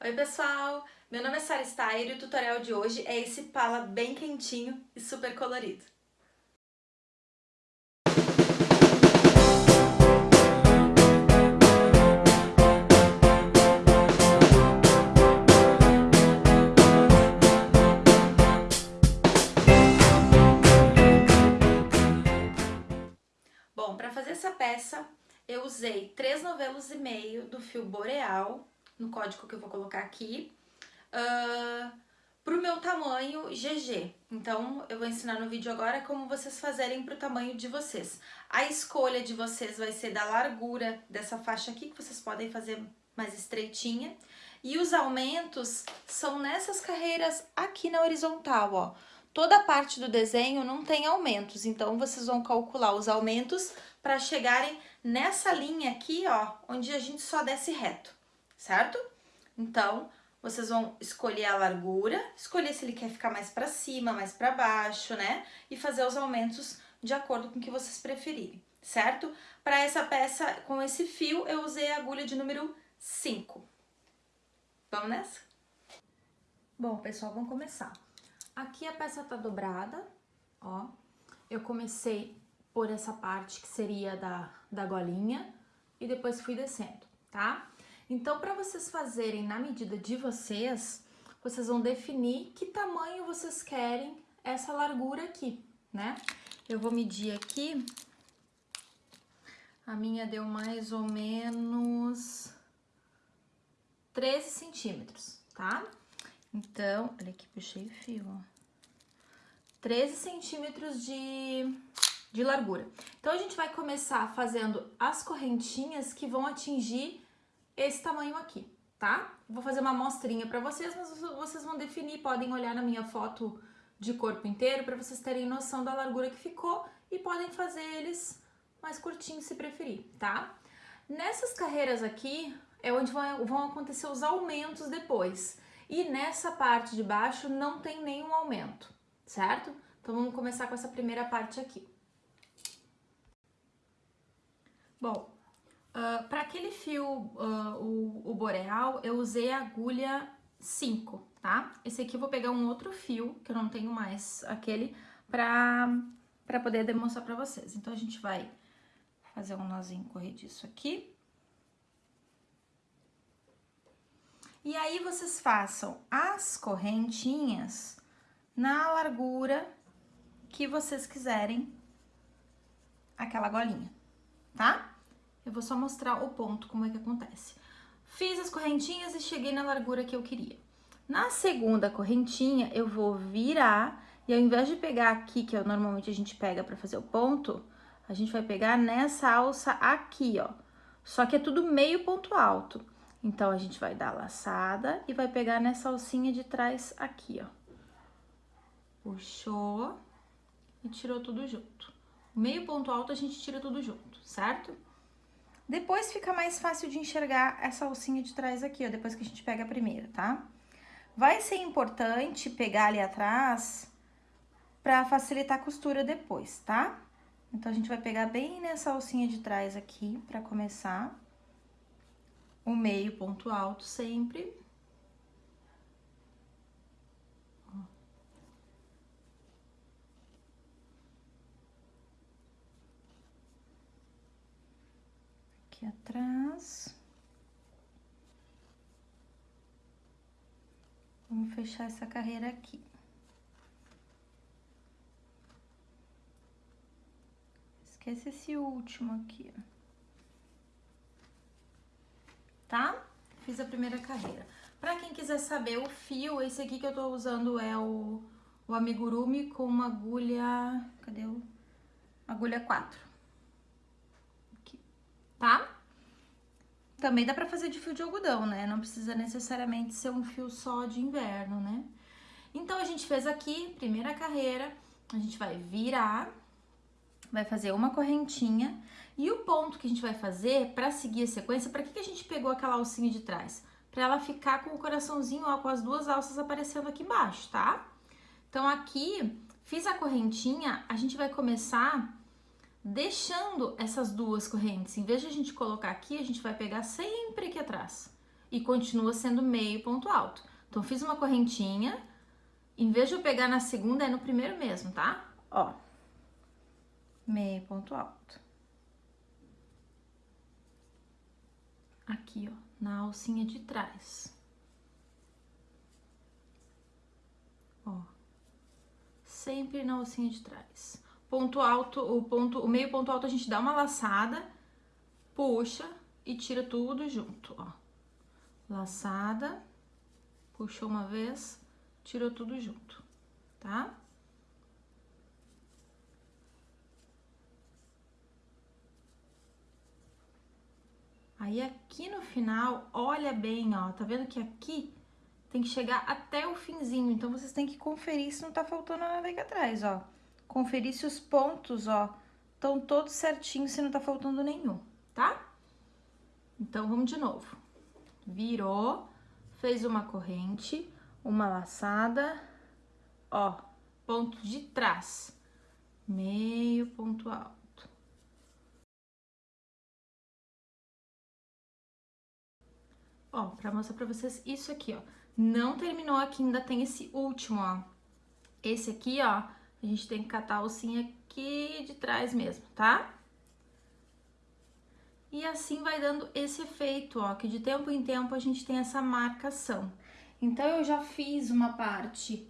Oi pessoal, meu nome é Sara Steyer e o tutorial de hoje é esse pala bem quentinho e super colorido. Bom, para fazer essa peça eu usei três novelos e meio do fio Boreal no código que eu vou colocar aqui, uh, pro meu tamanho GG. Então, eu vou ensinar no vídeo agora como vocês fazerem pro tamanho de vocês. A escolha de vocês vai ser da largura dessa faixa aqui, que vocês podem fazer mais estreitinha. E os aumentos são nessas carreiras aqui na horizontal, ó. Toda parte do desenho não tem aumentos, então vocês vão calcular os aumentos para chegarem nessa linha aqui, ó, onde a gente só desce reto certo? Então, vocês vão escolher a largura, escolher se ele quer ficar mais para cima, mais para baixo, né? E fazer os aumentos de acordo com o que vocês preferirem, certo? Para essa peça, com esse fio, eu usei a agulha de número 5. Vamos nessa? Bom, pessoal, vamos começar. Aqui a peça tá dobrada, ó. Eu comecei por essa parte que seria da, da golinha e depois fui descendo, tá? Então, para vocês fazerem na medida de vocês, vocês vão definir que tamanho vocês querem essa largura aqui, né? Eu vou medir aqui, a minha deu mais ou menos 13 centímetros, tá? Então, olha aqui, puxei o fio, ó. 13 centímetros de, de largura. Então, a gente vai começar fazendo as correntinhas que vão atingir esse tamanho aqui, tá? Vou fazer uma amostrinha para vocês, mas vocês vão definir, podem olhar na minha foto de corpo inteiro para vocês terem noção da largura que ficou e podem fazer eles mais curtinhos se preferir, tá? Nessas carreiras aqui é onde vão, vão acontecer os aumentos depois. E nessa parte de baixo não tem nenhum aumento, certo? Então vamos começar com essa primeira parte aqui. Bom, Ah, para aquele fio, uh, o, o, boreal, eu usei a agulha 5, tá? Esse aqui eu vou pegar um outro fio, que eu não tenho mais aquele, pra, pra poder demonstrar pra vocês. Então, a gente vai fazer um nozinho corrediço aqui. E aí, vocês façam as correntinhas na largura que vocês quiserem aquela golinha, tá? Eu vou só mostrar o ponto, como é que acontece. Fiz as correntinhas e cheguei na largura que eu queria. Na segunda correntinha, eu vou virar e ao invés de pegar aqui, que é, normalmente a gente pega pra fazer o ponto, a gente vai pegar nessa alça aqui, ó. Só que é tudo meio ponto alto. Então, a gente vai dar a laçada e vai pegar nessa alcinha de trás aqui, ó. Puxou e tirou tudo junto. Meio ponto alto a gente tira tudo junto, certo? Depois fica mais fácil de enxergar essa alcinha de trás aqui, ó, depois que a gente pega a primeira, tá? Vai ser importante pegar ali atrás pra facilitar a costura depois, tá? Então, a gente vai pegar bem nessa alcinha de trás aqui pra começar. O meio ponto alto sempre. Aqui atrás. Vamos fechar essa carreira aqui. Esquece esse último aqui, ó. Tá? Fiz a primeira carreira. Pra quem quiser saber o fio, esse aqui que eu tô usando é o, o amigurumi com uma agulha... Cadê o... Agulha 4 tá? Também dá pra fazer de fio de algodão, né? Não precisa necessariamente ser um fio só de inverno, né? Então, a gente fez aqui, primeira carreira, a gente vai virar, vai fazer uma correntinha. E o ponto que a gente vai fazer pra seguir a sequência, pra que, que a gente pegou aquela alcinha de trás? Pra ela ficar com o coraçãozinho, ó, com as duas alças aparecendo aqui embaixo, tá? Então, aqui, fiz a correntinha, a gente vai começar deixando essas duas correntes. Em vez de a gente colocar aqui, a gente vai pegar sempre aqui atrás. e continua sendo meio ponto alto. Então, fiz uma correntinha, em vez de eu pegar na segunda, é no primeiro mesmo, tá? Ó, meio ponto alto. Aqui, ó, na alcinha de trás. Ó, sempre na alcinha de trás. Ponto alto, o ponto, o meio ponto alto a gente dá uma laçada, puxa e tira tudo junto, ó. Laçada, puxou uma vez, tirou tudo junto, tá? Aí aqui no final, olha bem, ó, tá vendo que aqui tem que chegar até o finzinho, então vocês têm que conferir se não tá faltando nada aqui atrás, ó. Conferir se os pontos, ó, estão todos certinhos, se não tá faltando nenhum, tá? Então, vamos de novo. Virou, fez uma corrente, uma laçada, ó, ponto de trás, meio ponto alto. Ó, pra mostrar pra vocês isso aqui, ó. Não terminou aqui, ainda tem esse último, ó. Esse aqui, ó, a gente tem que catar a alcinha aqui de trás mesmo, tá? E assim vai dando esse efeito, ó, que de tempo em tempo a gente tem essa marcação. Então, eu já fiz uma parte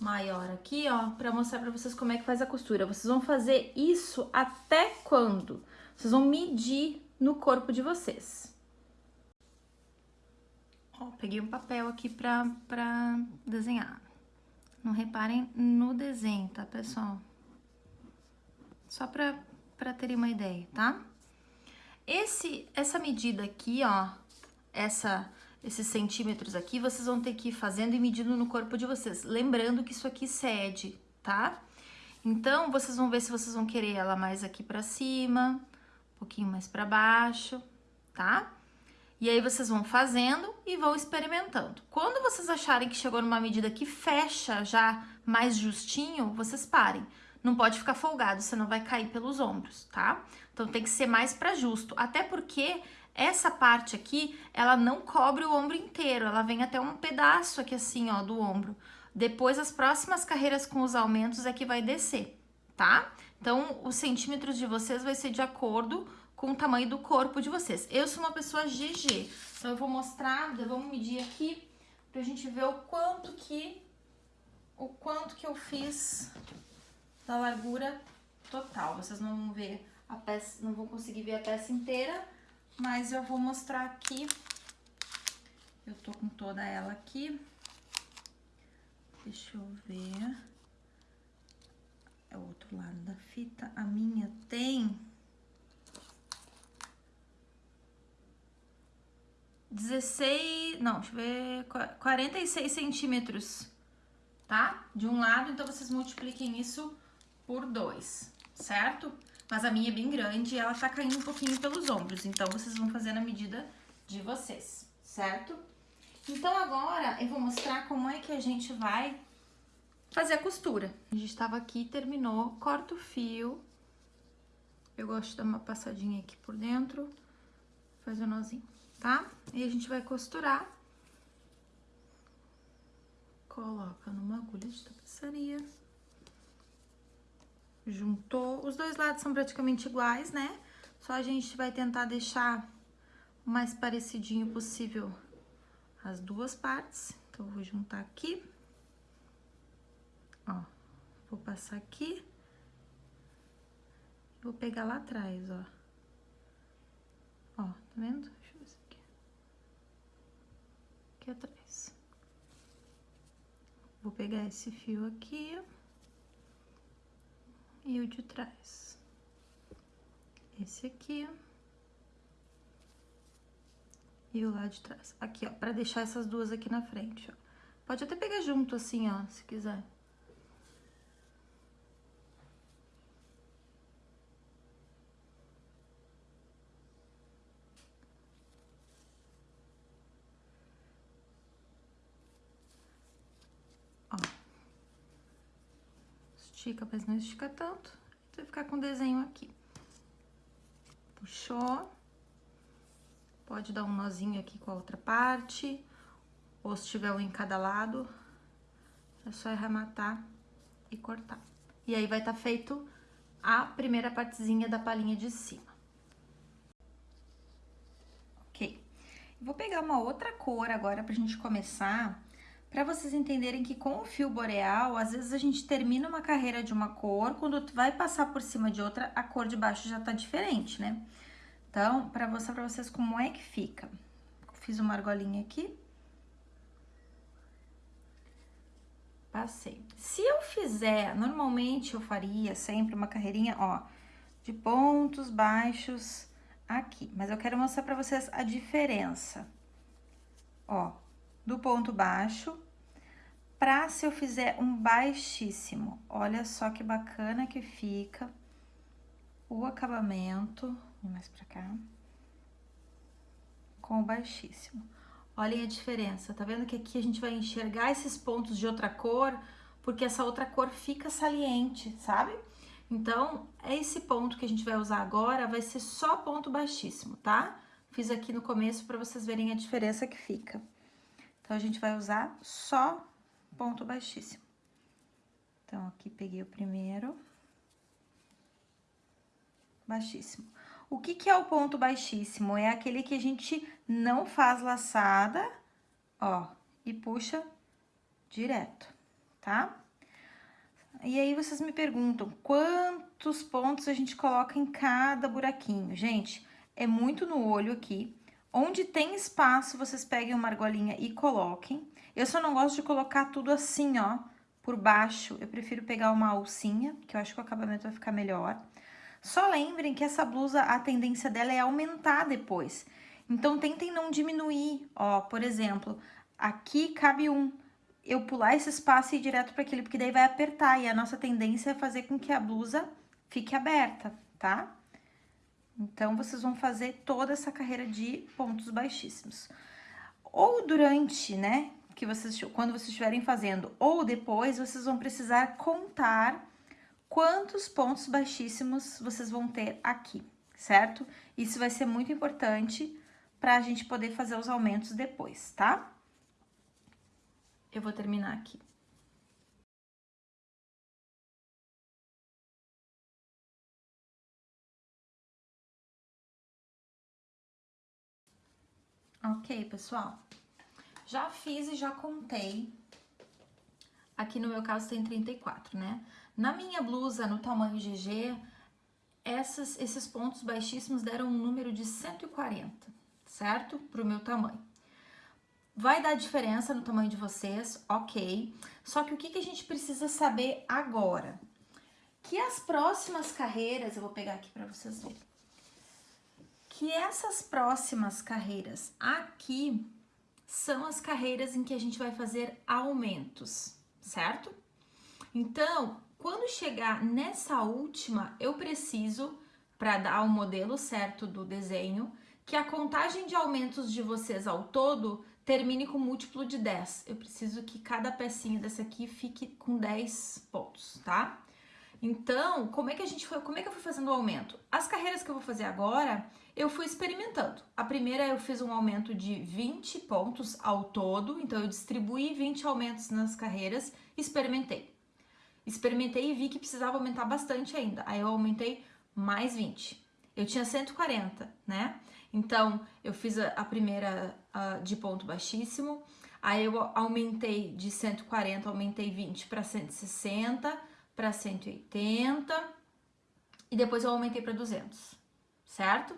maior aqui, ó, pra mostrar pra vocês como é que faz a costura. Vocês vão fazer isso até quando? Vocês vão medir no corpo de vocês. Ó, peguei um papel aqui pra, pra desenhar. Não reparem no desenho, tá, pessoal? Só pra, pra terem uma ideia, tá? Esse, essa medida aqui, ó, essa, esses centímetros aqui, vocês vão ter que ir fazendo e medindo no corpo de vocês. Lembrando que isso aqui cede, tá? Então, vocês vão ver se vocês vão querer ela mais aqui pra cima, um pouquinho mais pra baixo, tá? E aí vocês vão fazendo e vão experimentando. Quando vocês acharem que chegou numa medida que fecha já mais justinho, vocês parem. Não pode ficar folgado, senão vai cair pelos ombros, tá? Então tem que ser mais para justo, até porque essa parte aqui, ela não cobre o ombro inteiro, ela vem até um pedaço aqui assim, ó, do ombro. Depois as próximas carreiras com os aumentos é que vai descer, tá? Então os centímetros de vocês vai ser de acordo com o tamanho do corpo de vocês. Eu sou uma pessoa GG, então eu vou mostrar, vamos medir aqui pra gente ver o quanto que o quanto que eu fiz da largura total. Vocês não vão ver a peça, não vão conseguir ver a peça inteira, mas eu vou mostrar aqui. Eu tô com toda ela aqui. Deixa eu ver. É o outro lado da fita. A minha tem 16, não, deixa eu ver, 46 centímetros, tá? De um lado, então vocês multipliquem isso por dois, certo? Mas a minha é bem grande e ela tá caindo um pouquinho pelos ombros, então vocês vão fazer na medida de vocês, certo? Então agora eu vou mostrar como é que a gente vai fazer a costura. A gente tava aqui, terminou, corta o fio. Eu gosto de dar uma passadinha aqui por dentro, faz o nozinho tá? E a gente vai costurar. Coloca numa agulha de tapeçaria. Juntou. Os dois lados são praticamente iguais, né? Só a gente vai tentar deixar o mais parecidinho possível as duas partes. Então, eu vou juntar aqui. Ó, vou passar aqui. Vou pegar lá atrás, ó. Ó, tá vendo? Aqui atrás. Vou pegar esse fio aqui e o de trás. Esse aqui e o lá de trás. Aqui, ó, pra deixar essas duas aqui na frente, ó. Pode até pegar junto assim, ó, se quiser. Estica, mas não estica tanto. Vai ficar com o desenho aqui. Puxou. pode dar um nozinho aqui com a outra parte, ou se tiver um em cada lado, é só arrematar e cortar. E aí vai estar tá feito a primeira partezinha da palhinha de cima. Ok. Vou pegar uma outra cor agora pra gente começar, pra vocês entenderem que com o fio boreal, às vezes a gente termina uma carreira de uma cor, quando vai passar por cima de outra, a cor de baixo já tá diferente, né? Então, pra mostrar pra vocês como é que fica. Fiz uma argolinha aqui. Passei. Se eu fizer, normalmente eu faria sempre uma carreirinha, ó, de pontos baixos aqui. Mas eu quero mostrar pra vocês a diferença, ó, do ponto baixo pra se eu fizer um baixíssimo. Olha só que bacana que fica o acabamento, mais pra cá, com o baixíssimo. Olhem a diferença, tá vendo que aqui a gente vai enxergar esses pontos de outra cor, porque essa outra cor fica saliente, sabe? Então, esse ponto que a gente vai usar agora vai ser só ponto baixíssimo, tá? Fiz aqui no começo para vocês verem a diferença que fica. Então, a gente vai usar só ponto baixíssimo. Então, aqui peguei o primeiro. Baixíssimo. O que, que é o ponto baixíssimo? É aquele que a gente não faz laçada, ó, e puxa direto, tá? E aí vocês me perguntam, quantos pontos a gente coloca em cada buraquinho? Gente, é muito no olho aqui. Onde tem espaço, vocês peguem uma argolinha e coloquem. Eu só não gosto de colocar tudo assim, ó, por baixo. Eu prefiro pegar uma alcinha, que eu acho que o acabamento vai ficar melhor. Só lembrem que essa blusa, a tendência dela é aumentar depois. Então, tentem não diminuir. Ó, por exemplo, aqui cabe um. Eu pular esse espaço e ir direto para aquele, porque daí vai apertar. E a nossa tendência é fazer com que a blusa fique aberta, tá? Então, vocês vão fazer toda essa carreira de pontos baixíssimos. Ou durante, né, que vocês, quando vocês estiverem fazendo, ou depois, vocês vão precisar contar quantos pontos baixíssimos vocês vão ter aqui, certo? Isso vai ser muito importante para a gente poder fazer os aumentos depois, tá? Eu vou terminar aqui. Ok, pessoal? Já fiz e já contei. Aqui no meu caso tem 34, né? Na minha blusa, no tamanho GG, essas, esses pontos baixíssimos deram um número de 140, certo? Para o meu tamanho. Vai dar diferença no tamanho de vocês, ok. Só que o que, que a gente precisa saber agora? Que as próximas carreiras, eu vou pegar aqui para vocês verem. Que essas próximas carreiras aqui são as carreiras em que a gente vai fazer aumentos, certo? Então, quando chegar nessa última, eu preciso, para dar o modelo certo do desenho, que a contagem de aumentos de vocês ao todo termine com múltiplo de 10. Eu preciso que cada pecinha dessa aqui fique com 10 pontos, tá? Então, como é que a gente foi, como é que eu fui fazendo o aumento? As carreiras que eu vou fazer agora, eu fui experimentando. A primeira eu fiz um aumento de 20 pontos ao todo, então eu distribuí 20 aumentos nas carreiras, experimentei. Experimentei e vi que precisava aumentar bastante ainda. Aí eu aumentei mais 20. Eu tinha 140, né? Então, eu fiz a, a primeira uh, de ponto baixíssimo, aí eu aumentei de 140, aumentei 20 para 160, para 180, e depois eu aumentei para 200, certo?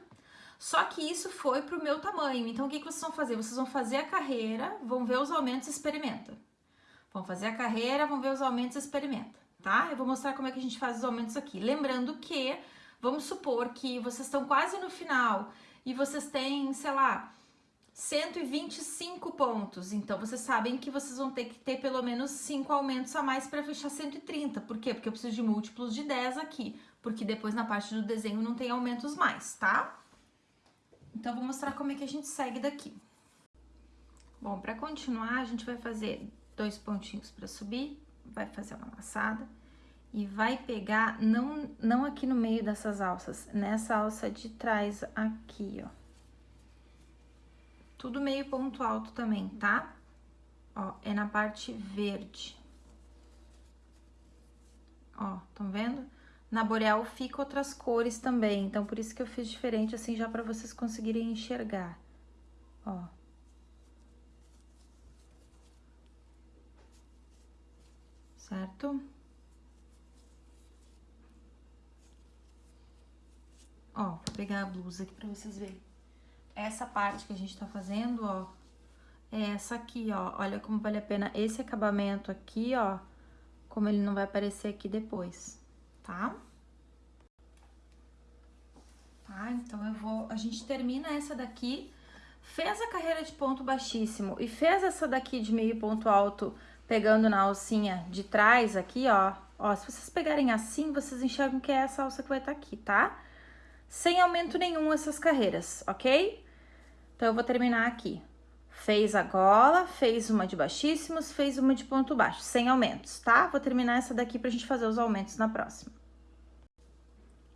Só que isso foi pro meu tamanho, então o que, que vocês vão fazer? Vocês vão fazer a carreira, vão ver os aumentos e experimenta. Vão fazer a carreira, vão ver os aumentos e experimenta, tá? Eu vou mostrar como é que a gente faz os aumentos aqui. Lembrando que, vamos supor que vocês estão quase no final e vocês têm, sei lá, 125 pontos. Então, vocês sabem que vocês vão ter que ter pelo menos 5 aumentos a mais para fechar 130. Por quê? Porque eu preciso de múltiplos de 10 aqui, porque depois na parte do desenho não tem aumentos mais, tá? Então, vou mostrar como é que a gente segue daqui. Bom, para continuar, a gente vai fazer dois pontinhos para subir, vai fazer uma laçada e vai pegar, não, não aqui no meio dessas alças, nessa alça de trás aqui, ó. Tudo meio ponto alto também, tá? Ó, é na parte verde. Ó, estão vendo? Na boreal fica outras cores também, então por isso que eu fiz diferente, assim, já para vocês conseguirem enxergar. Ó. Certo? Ó, vou pegar a blusa aqui pra vocês verem. Essa parte que a gente tá fazendo, ó, é essa aqui, ó. Olha como vale a pena esse acabamento aqui, ó, como ele não vai aparecer aqui depois, tá? Tá, então eu vou... A gente termina essa daqui, fez a carreira de ponto baixíssimo e fez essa daqui de meio ponto alto, pegando na alcinha de trás aqui, ó. Ó, se vocês pegarem assim, vocês enxergam que é essa alça que vai estar tá aqui, tá? Sem aumento nenhum essas carreiras, ok? Então, eu vou terminar aqui. Fez a gola, fez uma de baixíssimos, fez uma de ponto baixo, sem aumentos, tá? Vou terminar essa daqui pra gente fazer os aumentos na próxima.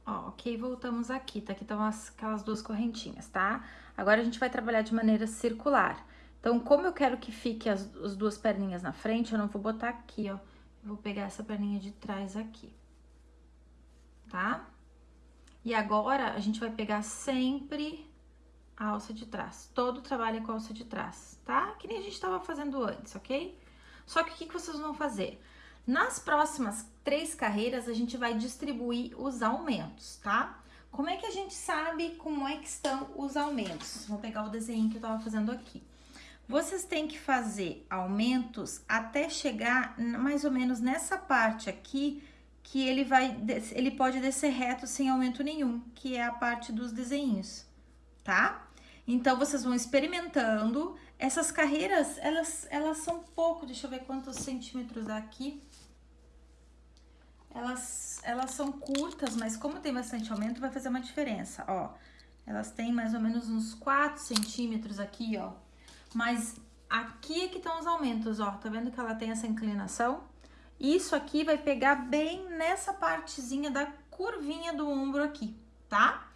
Ó, ok, voltamos aqui, tá? Aqui estão aquelas duas correntinhas, tá? Agora a gente vai trabalhar de maneira circular. Então, como eu quero que fique as, as duas perninhas na frente, eu não vou botar aqui, ó. Eu vou pegar essa perninha de trás aqui, tá? E agora, a gente vai pegar sempre a alça de trás. Todo o trabalho é com a alça de trás, tá? Que nem a gente estava fazendo antes, ok? Só que o que, que vocês vão fazer? Nas próximas três carreiras, a gente vai distribuir os aumentos, tá? Como é que a gente sabe como é que estão os aumentos? Vou pegar o desenho que eu tava fazendo aqui. Vocês têm que fazer aumentos até chegar mais ou menos nessa parte aqui, que ele vai, ele pode descer reto sem aumento nenhum, que é a parte dos desenhos, tá? Então, vocês vão experimentando. Essas carreiras, elas, elas são pouco, deixa eu ver quantos centímetros aqui. Elas, elas são curtas, mas como tem bastante aumento, vai fazer uma diferença, ó. Elas têm mais ou menos uns 4 centímetros aqui, ó. Mas aqui é que estão os aumentos, ó. Tá vendo que ela tem essa inclinação? Isso aqui vai pegar bem nessa partezinha da curvinha do ombro aqui, tá?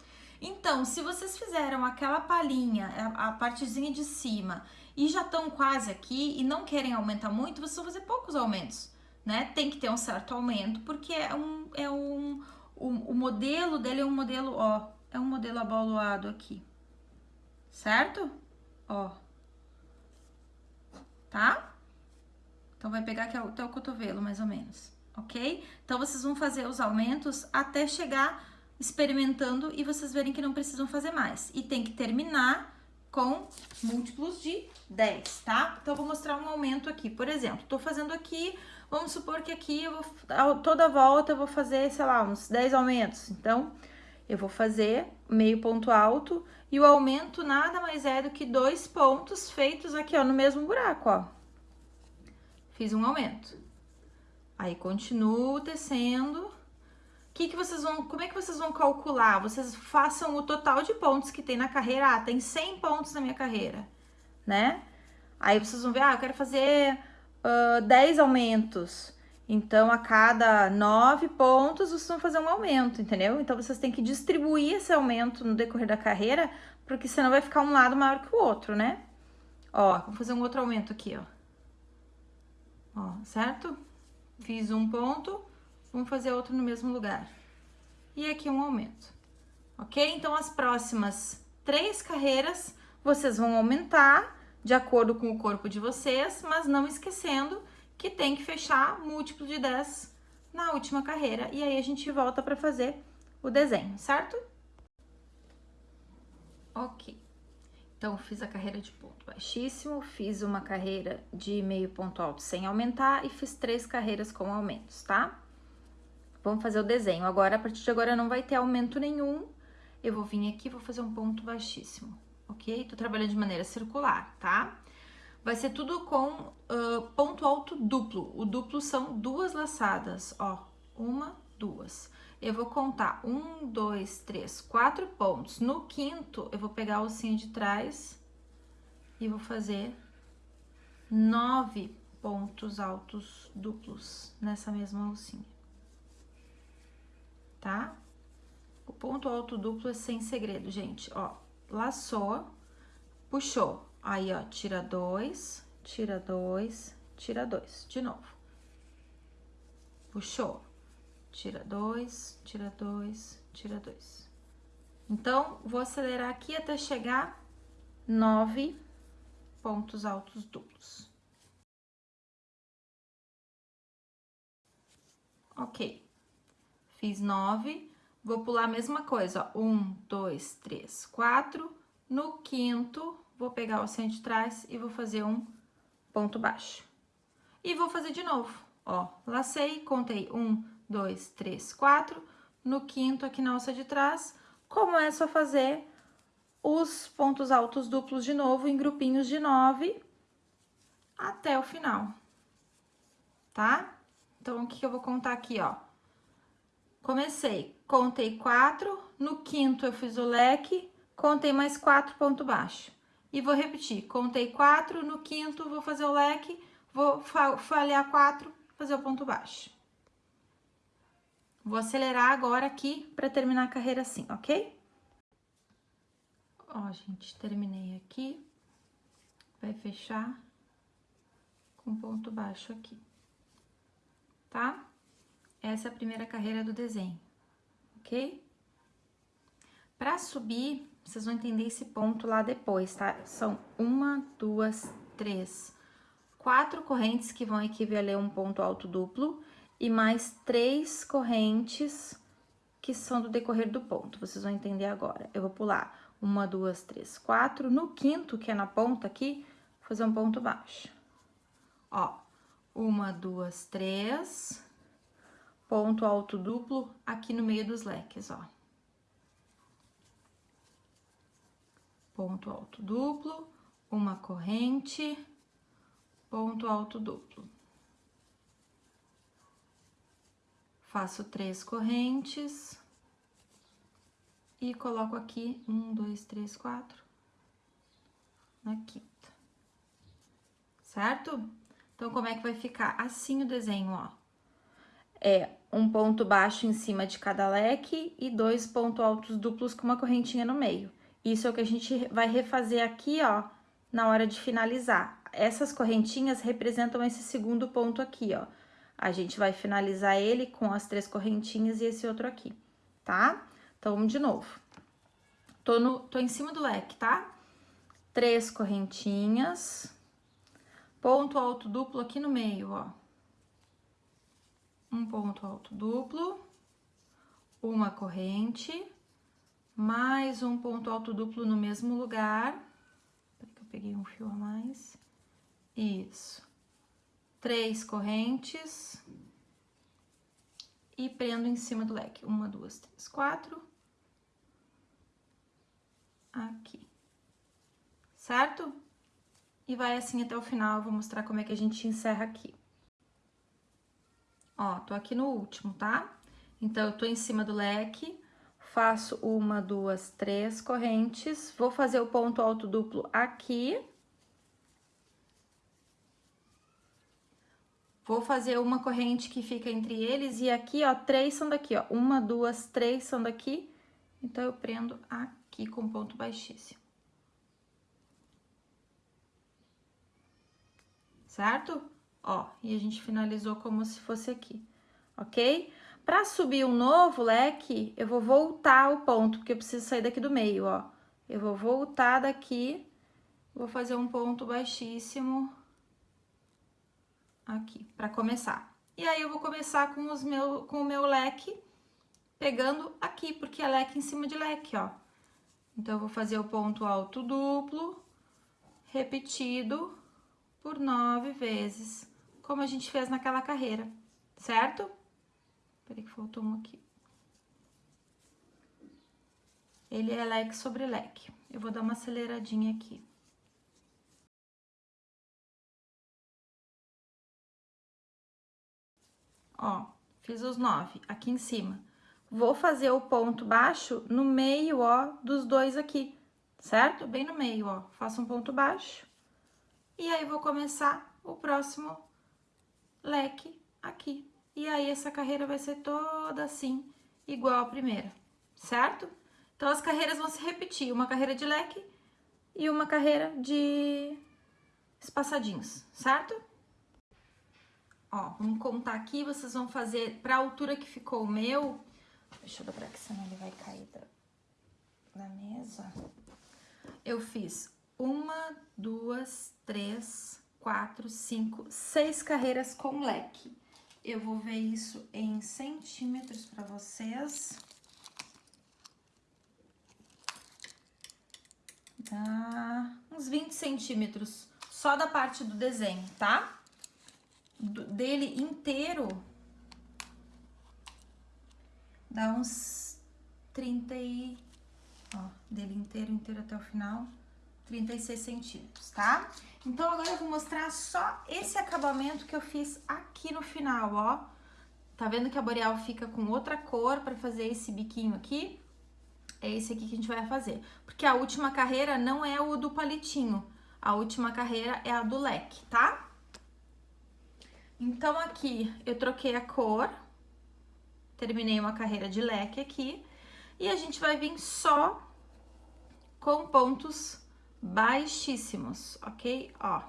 Então, se vocês fizeram aquela palhinha, a, partezinha de cima, e já estão quase aqui e não querem aumentar muito, vocês vão fazer poucos aumentos, né? Tem que ter um certo aumento, porque é um, é um, o, o modelo dele é um modelo, ó, é um modelo abaloado aqui, certo? Ó, tá? Então, vai pegar aqui até o cotovelo, mais ou menos, ok? Então, vocês vão fazer os aumentos até chegar experimentando e vocês verem que não precisam fazer mais. E tem que terminar com múltiplos de 10, tá? Então, vou mostrar um aumento aqui. Por exemplo, tô fazendo aqui, vamos supor que aqui eu vou, toda volta eu vou fazer, sei lá, uns 10 aumentos. Então, eu vou fazer meio ponto alto e o aumento nada mais é do que dois pontos feitos aqui, ó, no mesmo buraco, ó fiz um aumento. Aí continuo descendo. Que que vocês vão, como é que vocês vão calcular? Vocês façam o total de pontos que tem na carreira. Ah, tem 100 pontos na minha carreira, né? Aí vocês vão ver, ah, eu quero fazer uh, 10 aumentos. Então, a cada 9 pontos, vocês vão fazer um aumento, entendeu? Então, vocês têm que distribuir esse aumento no decorrer da carreira, porque senão vai ficar um lado maior que o outro, né? Ó, vou fazer um outro aumento aqui, ó ó, certo? Fiz um ponto, vamos fazer outro no mesmo lugar. E aqui um aumento, ok? Então, as próximas três carreiras, vocês vão aumentar de acordo com o corpo de vocês, mas não esquecendo que tem que fechar múltiplo de 10 na última carreira. E aí, a gente volta para fazer o desenho, certo? Ok. Então, fiz a carreira de ponto baixíssimo, fiz uma carreira de meio ponto alto sem aumentar e fiz três carreiras com aumentos, tá? Vamos fazer o desenho. Agora, a partir de agora, não vai ter aumento nenhum. Eu vou vir aqui vou fazer um ponto baixíssimo, ok? Tô trabalhando de maneira circular, tá? Vai ser tudo com uh, ponto alto duplo. O duplo são duas laçadas, ó. Uma, duas eu vou contar um, dois, três, quatro pontos. No quinto, eu vou pegar a alcinha de trás e vou fazer nove pontos altos duplos nessa mesma alcinha, tá? O ponto alto duplo é sem segredo, gente, ó. Laçou, puxou, Aí, ó, tira dois, tira dois, tira dois. De novo. Puxou. Tira dois, tira dois, tira dois. Então, vou acelerar aqui até chegar nove pontos altos duplos. Ok. Fiz nove. Vou pular a mesma coisa, ó. Um, dois, três, quatro. No quinto, vou pegar o centro de trás e vou fazer um ponto baixo. E vou fazer de novo, ó. Lacei, contei um, dois, três, quatro. No quinto, aqui na alça de trás, como é só fazer os pontos altos duplos de novo em grupinhos de nove até o final, tá? Então, o que, que eu vou contar aqui, ó? Comecei, contei quatro, no quinto eu fiz o leque, contei mais quatro ponto baixo. E vou repetir, contei quatro, no quinto vou fazer o leque, vou falhar quatro, fazer o ponto baixo. Vou acelerar agora aqui para terminar a carreira assim, ok? Ó, gente, terminei aqui. Vai fechar com ponto baixo aqui, tá? Essa primeira carreira do desenho, ok? Para subir, vocês vão entender esse ponto lá depois, tá? São uma, duas, três, quatro correntes que vão equivaler a um ponto alto duplo e mais três correntes que são do decorrer do ponto. Vocês vão entender agora. Eu vou pular uma, duas, três, quatro. No quinto, que é na ponta aqui, fazer um ponto baixo. Ó, uma, duas, três ponto alto duplo aqui no meio dos leques, ó. Ponto alto duplo, uma corrente, ponto alto duplo. Faço três correntes e coloco aqui um, dois, três, quatro na quinta. Certo? Então, como é que vai ficar? Assim o desenho, ó é um ponto baixo em cima de cada leque e dois pontos altos duplos com uma correntinha no meio. Isso é o que a gente vai refazer aqui, ó, na hora de finalizar. Essas correntinhas representam esse segundo ponto aqui, ó. A gente vai finalizar ele com as três correntinhas e esse outro aqui, tá? Então, de novo. Tô, no, tô em cima do leque, tá? Três correntinhas, ponto alto duplo aqui no meio, ó um ponto alto duplo, uma corrente, mais um ponto alto duplo no mesmo lugar. Que eu peguei um fio a mais. Isso. Três correntes. E prendo em cima do leque. Uma, duas, três, quatro. Aqui. Certo? E vai assim até o final, vou mostrar como é que a gente encerra aqui. Ó, tô aqui no último, tá? Então, eu tô em cima do leque, faço uma, duas, três correntes, vou fazer o ponto alto duplo aqui. Vou fazer uma corrente que fica entre eles e aqui, ó, três são daqui, ó. Uma, duas, três são daqui. Então, eu prendo aqui com ponto baixíssimo. Certo? Ó, e a gente finalizou como se fosse aqui, ok? Para subir um novo leque, eu vou voltar o ponto, porque eu preciso sair daqui do meio, ó. Eu vou voltar daqui, vou fazer um ponto baixíssimo aqui, para começar. E aí, eu vou começar com, os meu, com o meu leque, pegando aqui, porque é leque em cima de leque, ó. Então, eu vou fazer o ponto alto duplo, repetido por nove vezes como a gente fez naquela carreira, certo? Peraí que faltou um aqui. Ele é leque sobre leque. Eu vou dar uma aceleradinha aqui. Ó, fiz os nove aqui em cima. Vou fazer o ponto baixo no meio, ó, dos dois aqui, certo? Bem no meio, ó. Faço um ponto baixo. E aí, vou começar o próximo leque aqui. E aí, essa carreira vai ser toda assim, igual a primeira, certo? Então, as carreiras vão se repetir. Uma carreira de leque, e uma carreira de espaçadinhos, certo? Ó, vamos contar aqui, vocês vão fazer pra altura que ficou o meu. Deixa eu dobrar aqui, senão ele vai cair da, da mesa. Eu fiz uma, duas, três, quatro, cinco, seis carreiras com leque. Eu vou ver isso em centímetros para vocês. Dá uns 20 centímetros só da parte do desenho, tá? Dele inteiro dá uns 30 e... Ó, dele inteiro, inteiro até o final, 36 centímetros, tá? Então, agora eu vou mostrar só esse acabamento que eu fiz aqui no final, ó. Tá vendo que a boreal fica com outra cor pra fazer esse biquinho aqui? É esse aqui que a gente vai fazer. Porque a última carreira não é o do palitinho. A última carreira é a do leque, tá? Então, aqui eu troquei a cor. Terminei uma carreira de leque aqui. E a gente vai vir só com pontos baixíssimos, ok? Ó.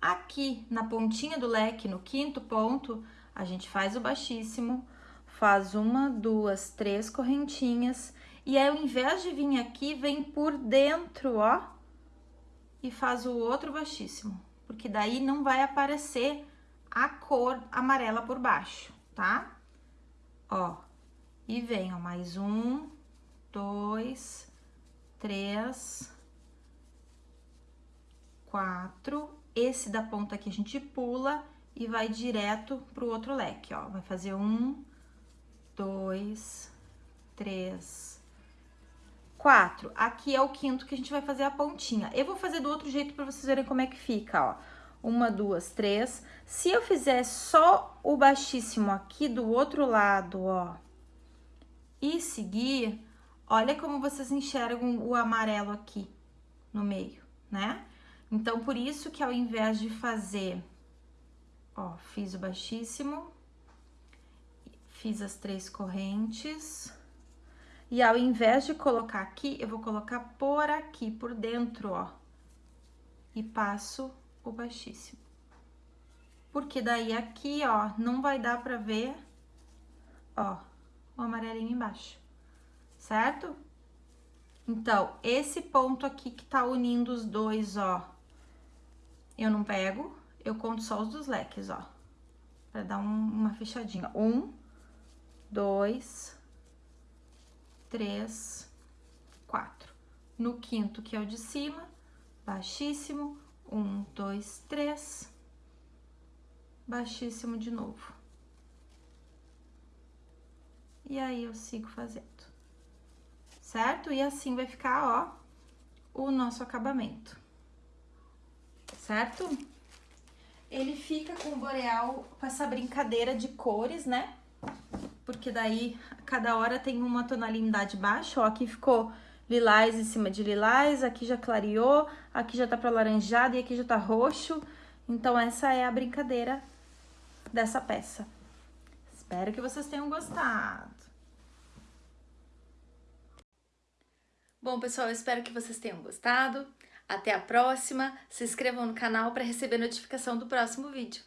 Aqui na pontinha do leque, no quinto ponto, a gente faz o baixíssimo, faz uma, duas, três correntinhas, e aí ao invés de vir aqui, vem por dentro, ó, e faz o outro baixíssimo, porque daí não vai aparecer a cor amarela por baixo, tá? Ó, e ó, mais um, dois, três, quatro. Esse da ponta aqui a gente pula e vai direto pro outro leque, ó. Vai fazer um, dois, três, quatro. Aqui é o quinto que a gente vai fazer a pontinha. Eu vou fazer do outro jeito pra vocês verem como é que fica, ó. Uma, duas, três. Se eu fizer só o baixíssimo aqui do outro lado, ó, e seguir, olha como vocês enxergam o amarelo aqui no meio, né? Então, por isso que ao invés de fazer, ó, fiz o baixíssimo, fiz as três correntes, e ao invés de colocar aqui, eu vou colocar por aqui, por dentro, ó, e passo o baixíssimo. Porque daí aqui, ó, não vai dar pra ver, ó, o amarelinho embaixo, certo? Então, esse ponto aqui que tá unindo os dois, ó, eu não pego, eu conto só os dos leques, ó, pra dar um, uma fechadinha. Um, dois, três, quatro. No quinto, que é o de cima, baixíssimo, um, dois, três, baixíssimo de novo. E aí, eu sigo fazendo, certo? E assim vai ficar, ó, o nosso acabamento, certo? Ele fica com o boreal, com essa brincadeira de cores, né? Porque daí, cada hora tem uma tonalidade baixa, ó, aqui ficou lilás em cima de lilás, aqui já clareou, aqui já tá pra laranjado e aqui já tá roxo. Então, essa é a brincadeira dessa peça. Espero que vocês tenham gostado. Bom, pessoal, espero que vocês tenham gostado. Até a próxima. Se inscrevam no canal para receber notificação do próximo vídeo.